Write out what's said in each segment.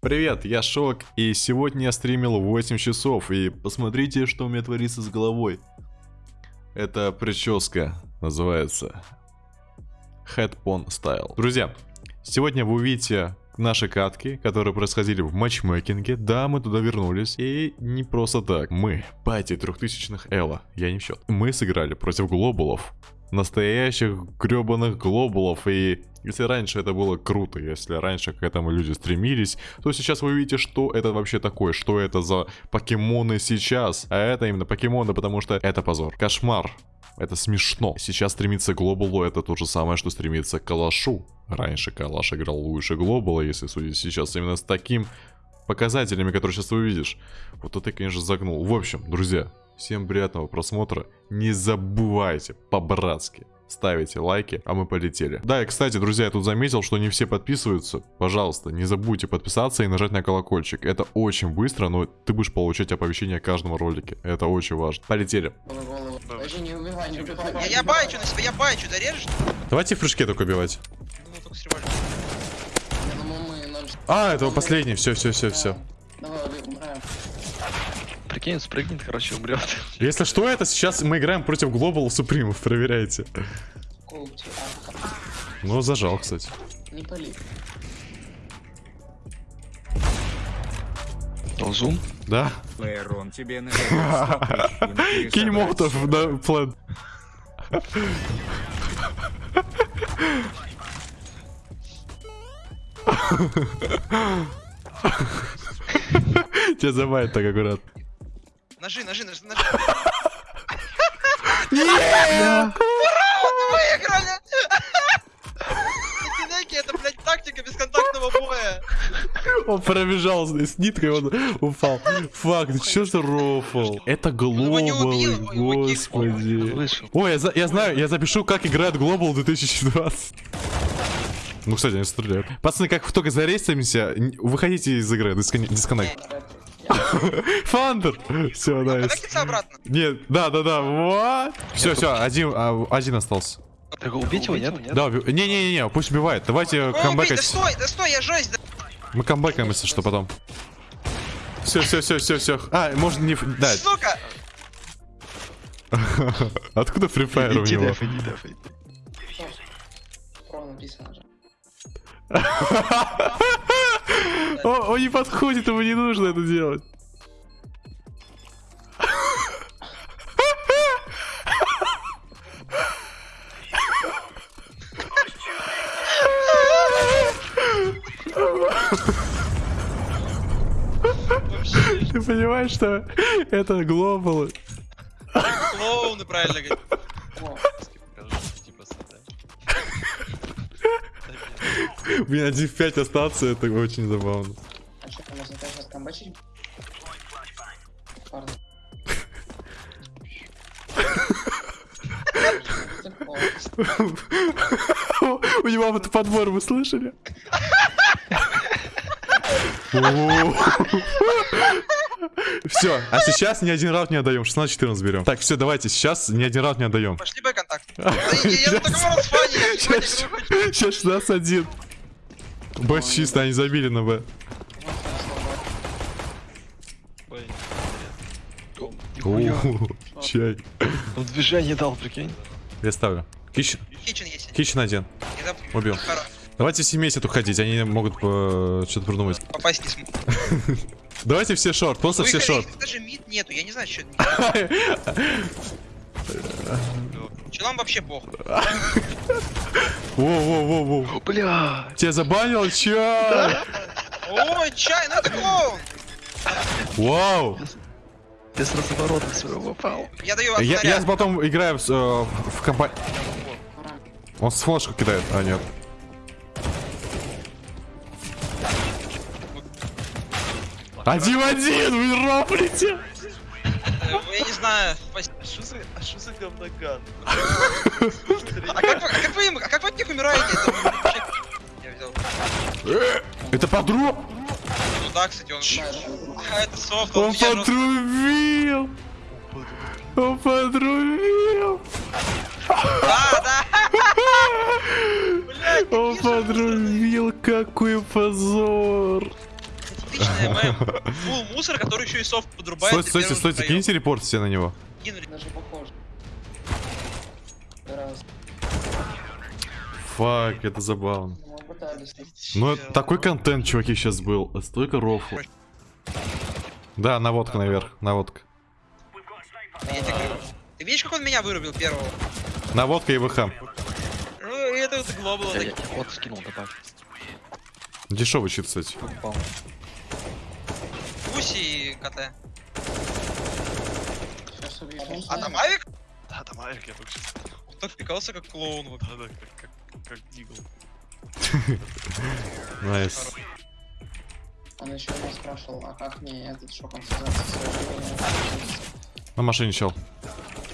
Привет, я Шок, и сегодня я стримил 8 часов, и посмотрите, что у меня творится с головой. Это прическа, называется Headphone Style. Друзья, сегодня вы увидите наши катки, которые происходили в матчмейкинге. Да, мы туда вернулись. И не просто так. Мы, пати трехтысячных Элла, я не в счет. Мы сыграли против глобулов. Настоящих гребаных глобулов. И если раньше это было круто, если раньше к этому люди стремились, то сейчас вы видите, что это вообще такое, что это за покемоны сейчас. А это именно покемоны, потому что это позор. Кошмар. Это смешно. Сейчас стремиться к глобалу это то же самое, что стремиться к калашу. Раньше калаш играл лучше глобала, если судить сейчас именно с таким показателями, которые сейчас ты увидишь. Вот это конечно, загнул. В общем, друзья, всем приятного просмотра. Не забывайте по-братски ставите лайки, а мы полетели. Да, и кстати, друзья, я тут заметил, что не все подписываются. Пожалуйста, не забудьте подписаться и нажать на колокольчик. Это очень быстро, но ты будешь получать оповещение о каждом ролике. Это очень важно. Полетели. Подожди, не убивай, не убивай. Я, я байчу на себя, я байчу, зарежешь? Давайте в прыжке только убивать. Ну, только с револьвером. А, это последний. Все, все, все, все. Давай, Прикинь, спрыгнет, короче, умрет. Если что, это сейчас мы играем против Global Супримов, проверяйте. Ну, зажал, кстати. не пали. Ползун? Да. Байрон тебе Кинь молотов на план. Тебя забавит так аккуратно. Ножи, ножи, ножи, ножи. Нет! Выиграли! Эти это, блядь, тактика бесконтактного боя. Он пробежал с ниткой, он упал. Фак, ты чё за рофл? Это не глобал, господи. Ой, я, знаю, я запишу, как играет Global 2020. Ну, кстати, они стреляют. Пацаны, как только зарейстимся, н- выходите из игры, дискон- дисконнект. Фандер! Все, найс. Коннектится обратно. Нет, да, да, да, вот. Все, все, один, а, один остался. Так убить его, нет? Да, не-не-не, пусть убивает. Давайте убей, да камбэкать. стой, да стой, я жесть. да. Мы камбэкаем, если что, потом. Все, все, все, все, все. А, можно не... ф- Да, Сука! откуда Free Fire у него? иди Он не подходит, ему не нужно это делать. Ты понимаешь, что это глобал? Клоуны, правильно говорить. О, Блин, 1 в 5 остаться, это очень забавно. а что, можно. У него вот подбор, вы слышали? Все, а сейчас ни один раунд не отдаем, 16-14 берем. Так, все, давайте, сейчас ни один раунд не отдаем. Пошли бай контакт. Да я я на таком расфане, я сегодня Сейчас, не хочу. сейчас 16 Б чисто, они забили на Б. Чай. Он движение дал, прикинь. Я ставлю. Кичен, Кичен есть. кичен один. Убил. Давайте все вместе тут ходить, они могут э, что-то придумать. Попасть не смог. Давайте все шорт, просто все Выходи, шорт. Даже мид нету, я не знаю, что это. Челам вообще похуй. Воу-воу-воу-воу. Бля. Тебя забанил, чё? Ой, чай, ну это клоун. Вау. Я с разворота своего попал. Я даю Я, я потом играю в, э, в компании. Он с флешку кидает, а нет. Один в один, вы роплите! Я не знаю. Что за, а что за говноган? А как вы, а как вы, им- а как вы от них умираете? Это вообще- Я взял. Это подру... Ну да, кстати, он... А, это софт, Он подрубил! Он подрубил! Да, да! Он подрубил, какой позор. Мем. Фул мусор, который еще и софт подрубает. Стойте, стойте, стойте, киньте репорт все на него. Даже. Фак, это забавно. Ну, такой контент, чуваки, сейчас был. Столько рофла. Да, наводка наверх, наводка. Ты видишь, как он меня вырубил первого? Наводка и ВХ. Ну, это вот глобал. Я, я вот скинул, добавь. Дешевый щит, кстати. Гуси и КТ. А там Авик? Да, там Авик, я только. Он так пикался, как клоун. вообще. Да, да, как, как, как Дигл. Nice. Он еще меня спрашивал, а как мне этот шок На машине чел.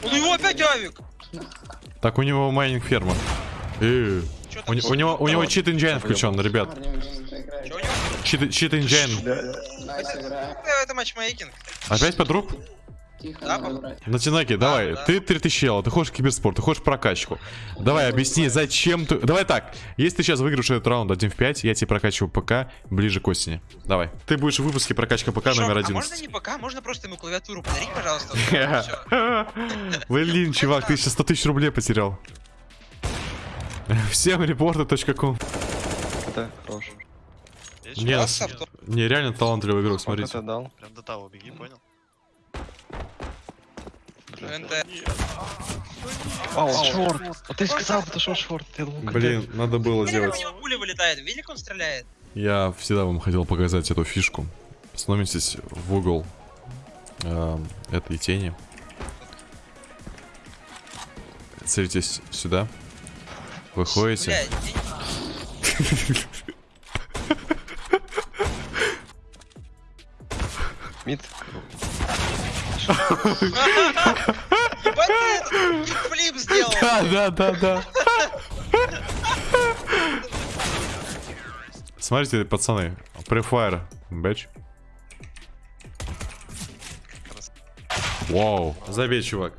У него опять Авик! Так, у него майнинг ферма. Э, У, него, у него cheat engine включен, ребят. Чит, чит. Nice игра. Это, матчмейкинг. Опять подруг? Тихо, Да, надо пап? брать. На Тинаке, давай, да. ты 3000 ела, ты хочешь киберспорт, ты хочешь прокачку. Давай, объясни, зачем ты... Давай так, если ты сейчас выиграешь этот раунд 1 в 5, я тебе прокачиваю ПК ближе к осени. Давай. Ты будешь в выпуске прокачка ПК Шок, номер А можно 11. не пока, можно просто ему клавиатуру подарить, пожалуйста. Блин, чувак, ты сейчас 100 тысяч рублей потерял. Всем репорты.ком Это хорош. Не, с- WhatsApp, не, реально талантливый игрок, смотрите. ты дал? Прям до того беги, понял? Ау, шорт. А ты сказал, это шорт, шорт. Блин, надо было как у делать. него пуля вылетает? Видели, как он стреляет? Я всегда вам хотел показать эту фишку. Становитесь в угол эм, этой тени. Целитесь сюда. Выходите. Блядь, Мид. Флип сделал! Да, да, да, да. Смотрите, пацаны. Префайр. Бэч. Вау. Забей, чувак.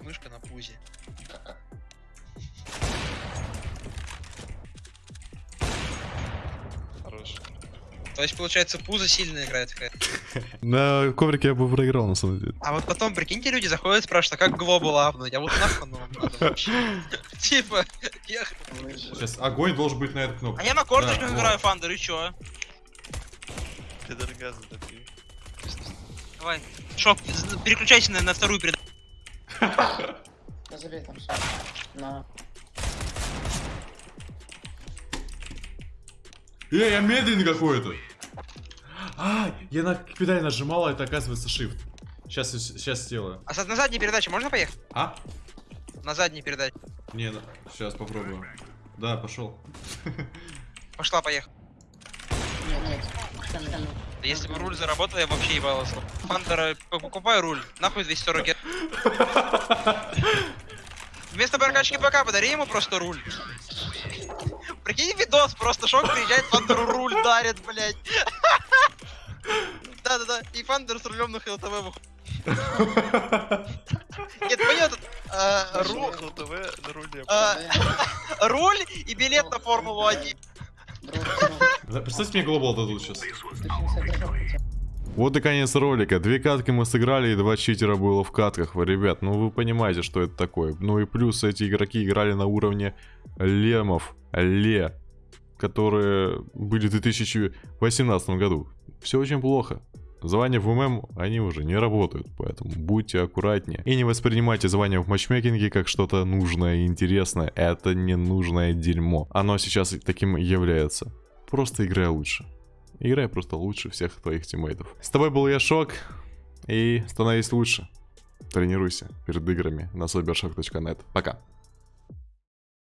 Мышка на пузе. То есть, получается, пузо сильно играет. На коврике я бы проиграл, на самом деле. А вот потом, прикиньте, люди заходят, спрашивают, а как глобал апнуть? А вот нахуй оно вам надо вообще? Типа, Сейчас огонь должен быть на эту кнопку. А я на корточках играю, Фандер, и чё? Газа допил. Давай. Шок, переключайся на, на вторую передачу. Забей там. На. Эй, я медленный какой-то. А, я на педаль нажимал, а это оказывается shift. Сейчас, сейчас сделаю. А с- на задней передаче можно поехать? А? На задней передаче. Не, сейчас попробую. Да, пошел. Пошла, поехала. Нет, нет. Там, там. Да Если бы руль заработал, я вообще ебался. Фандера, п- покупай руль. Нахуй 240 гет. Вместо прокачки ПК подари ему просто руль. Прикинь видос, просто шок приезжает, Фандеру руль дарит, блядь. Да-да-да, и Фандер с рулем на ХЛТВ выходит. Нет, понятно. а, ру- Рухнул ТВ на руле. а, Руль и билет на Формулу-1. Бро, Представьте мне глобал дадут сейчас. ты 60 держал хотя бы. Вот и конец ролика. Две катки мы сыграли, и два читера было в катках. Вы, Ребят, ну вы понимаете, что это такое. Ну и плюс эти игроки играли на уровне лемов. Ле. Которые были в 2018 году. Все очень плохо. Звания в ММ, они уже не работают, поэтому будьте аккуратнее. И не воспринимайте звания в матчмейкинге как что-то нужное и интересное. Это не нужное дерьмо. Оно сейчас таким является. Просто играй лучше. Играй просто лучше всех твоих тиммейтов. С тобой был я, Шок, и становись лучше. Тренируйся перед играми на cybershock.net. Пока.